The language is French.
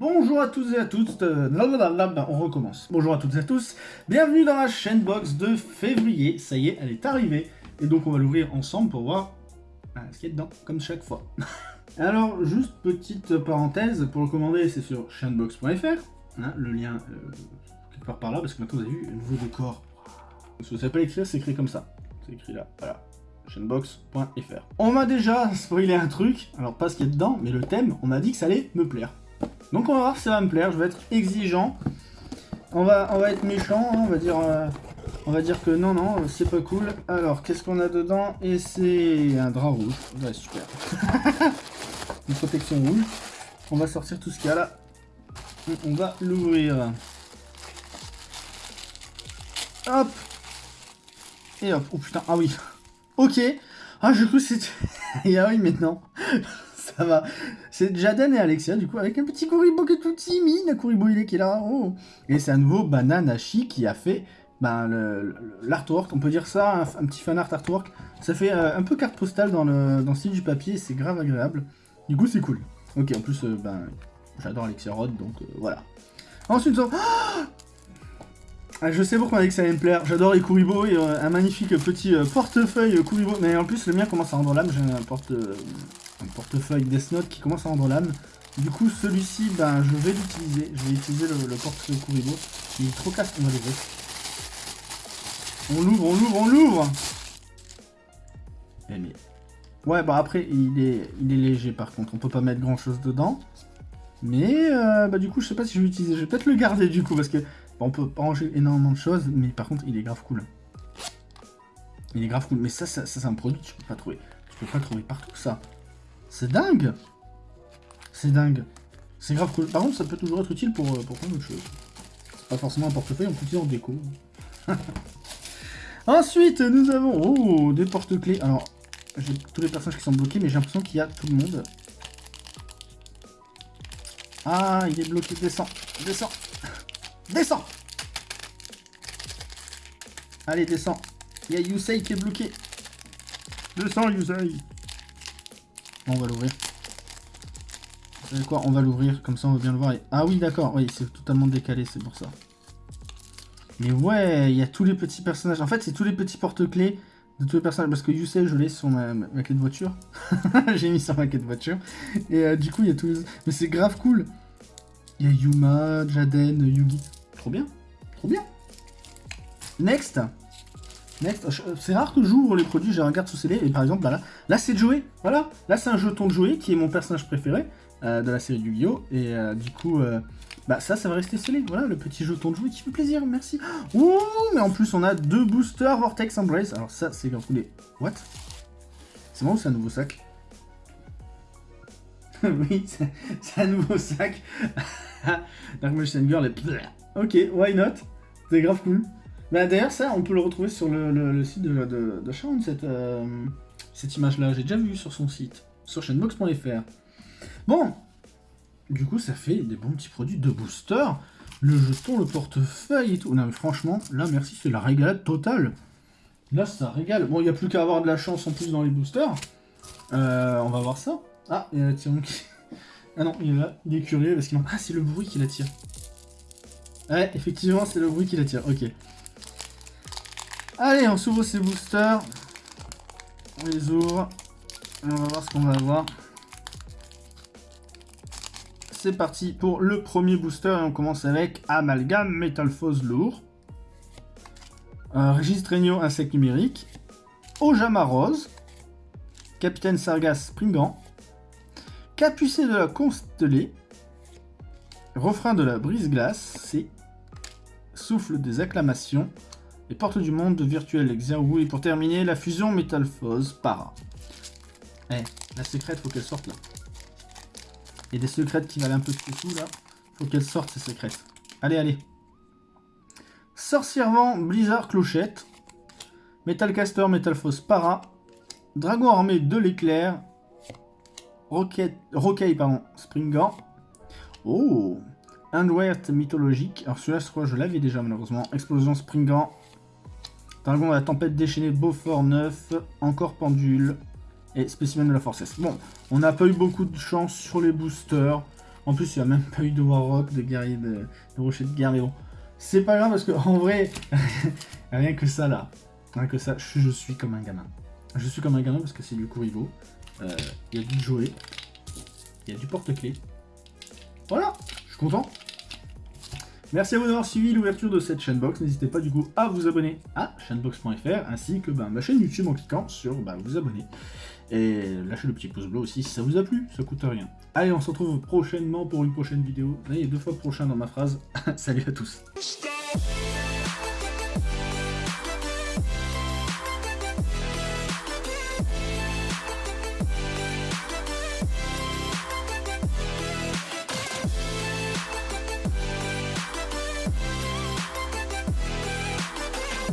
Bonjour à tous et à toutes, euh, blablabla, on recommence. Bonjour à toutes et à tous, bienvenue dans la chaîne box de février, ça y est, elle est arrivée. Et donc on va l'ouvrir ensemble pour voir euh, ce qu'il y a dedans, comme chaque fois. Alors, juste petite parenthèse, pour le commander, c'est sur chainbox.fr, hein, le lien euh, quelque part par là, parce que maintenant vous avez vu, un nouveau décor. Si vous savez pas l'écrire, c'est écrit comme ça. C'est écrit là, voilà. chainbox.fr. On m'a déjà spoilé un truc, alors pas ce qu'il y a dedans, mais le thème, on m'a dit que ça allait me plaire. Donc on va voir si ça va me plaire, je vais être exigeant. On va, être méchant, hein, on va dire... euh, on va dire que non, non, c'est pas cool. Alors, qu'est-ce qu'on a dedans? Et c'est un drap rouge. Ouais, super. Une protection rouge. On va sortir tout ce qu'il y a là. On va l'ouvrir. Hop Et hop. Oh putain, ah oui. Ok. Ah, je crois que c'était... Ah oui, maintenant. Ça va. C'est Jaden et Alexia, du coup, avec un petit Kuribo qui est tout timide. Kuribo, il est qui est là. Oh. Et c'est un nouveau Bananashi qui a fait ben, l'artwork. On peut dire ça, un, petit fan art artwork. Ça fait euh, un peu carte postale dans le, dans le style du papier. C'est grave agréable. Du coup, c'est cool. Ok, en plus, euh, ben, j'adore Alexia Rod, donc euh, voilà. Ensuite, on... Ah, je sais pourquoi on a dit que ça allait me plaire. J'adore les Kuribo et euh, un magnifique petit euh, portefeuille Kuribo. Mais en plus, le mien commence à rendre l'âme. J'ai un, porte, euh, un portefeuille Death Note qui commence à rendre l'âme. Du coup, celui-ci, ben, je vais l'utiliser. Je vais utiliser le, le portefeuille Kuribo. Il est trop casse, on va l'ouvrir. On l'ouvre, on l'ouvre, on l'ouvre Eh. Ouais, bah après, il est, il est léger par contre. On peut pas mettre grand-chose dedans. Mais, euh, bah du coup, je sais pas si je vais l'utiliser. Je vais peut-être le garder du coup, parce que... on peut pas ranger énormément de choses, mais par contre, il est grave cool. Il est grave cool. Mais ça, ça, ça, c'est un produit que tu peux pas trouver. Tu peux pas trouver partout, ça. C'est dingue C'est dingue. C'est grave cool. Par contre, ça peut toujours être utile pour, euh, pour plein d'autres choses. C'est pas forcément un portefeuille, on peut l'utiliser en déco. Ensuite, nous avons oh, des porte-clés. Alors, j'ai tous les personnages qui sont bloqués, mais j'ai l'impression qu'il y a tout le monde. Ah, il est bloqué. Descends, descends, descends. Allez, descends. Il y a Yusei qui est bloqué. Descends, Yusei. On va l'ouvrir. Vous savez quoi On va l'ouvrir, comme ça on va bien le voir. Ah oui, d'accord, oui, c'est totalement décalé, c'est pour ça. Mais ouais, il y a tous les petits personnages. En fait, c'est tous les petits porte-clés de tous les personnages. Parce que Yusei, je l'ai sur ma clé de voiture. J'ai mis sur ma clé de voiture. Et euh, du coup, il y a tous les... Mais c'est grave cool. Il y a Yuma, Jaden, Yugi. Trop bien. Trop bien. Next. Next. Je- C'est rare que j'ouvre les produits, je les regarde sous scellé. Et par exemple, bah là, là c'est Joey. Voilà. Là, c'est un jeton de Joey qui est mon personnage préféré euh, de la série Yu-Gi-Oh! Et euh, du coup... euh, bah ça, ça va rester scellé. Voilà, le petit jeton de jouet qui fait plaisir, merci. Ouh, mais en plus, on a deux boosters Vortex Embrace. Alors ça, c'est grave cool. Et- What? C'est ou c'est un nouveau sac? Oui, c'est un nouveau sac. Dark Magician Girl est... Ok, why not? C'est grave cool. Bah d'ailleurs, ça, on peut le retrouver sur le, site de, de, Sharon, cette, euh, cette image-là. J'ai déjà vu sur son site, sur chainbox.fr. Bon, du coup, ça fait des bons petits produits de booster. Le jeton, le portefeuille et tout. Non, mais franchement, là, merci, c'est la régalade totale. Là, ça régale. Bon, il n'y a plus qu'à avoir de la chance en plus dans les boosters. Euh, on va voir ça. Ah, il y a Tyrion qui... Ah non, il est là, il est curieux parce qu'il... Ah, c'est le bruit qui l'attire. Ouais, effectivement, c'est le bruit qui l'attire. Ok. Allez, on s'ouvre ces boosters. On les ouvre. Et on va voir ce qu'on va avoir. C'est parti pour le premier booster et on commence avec Amalgam Metal Foz lourd. Euh, Régis Insecte numérique. Ojama Rose. Capitaine Sargas Springant. Capucé de la Constellée. Refrain de la Brise-Glace. C'est Souffle des acclamations. Les portes du monde virtuel Xerwu. Et pour terminer, la fusion Metal Foz Para. Eh, la secrète, faut qu'elle sorte là. Il des secrètes qui valent un peu de tout là. Faut qu'elles sortent ces secrètes. Allez, allez. Sorcière Vent, Blizzard Clochette. Metalcaster, Metalfoss Para. Dragon Armé de l'éclair. Rocket, Rocaille, pardon, Springant. Oh Handwert mythologique. Alors celui-là, je crois je l'avais déjà malheureusement. Explosion Springant. Dragon de la tempête déchaînée, Beaufort 9. Encore pendule et spécimen de la forcesse. Bon, on n'a pas eu beaucoup de chance sur les boosters. En plus, il n'y a même pas eu de Warrock, de guerrier de, de rocher de guerre, mais bon. C'est pas grave parce que en vrai, rien que ça là, rien que ça, je, suis comme un gamin. Je suis comme un gamin parce que c'est du Kuribo. Euh, il y a du jouet. Il y a du porte-clés. Voilà, je suis content. Merci à vous d'avoir suivi l'ouverture de cette chaînebox. N'hésitez pas du coup à vous abonner à chaînebox.fr ainsi que bah, ma chaîne YouTube en cliquant sur bah, vous abonner. Et lâchez le petit pouce bleu aussi si ça vous a plu, ça coûte rien. Allez, on se retrouve prochainement pour une prochaine vidéo. il y a deux fois prochain dans ma phrase. Salut à tous.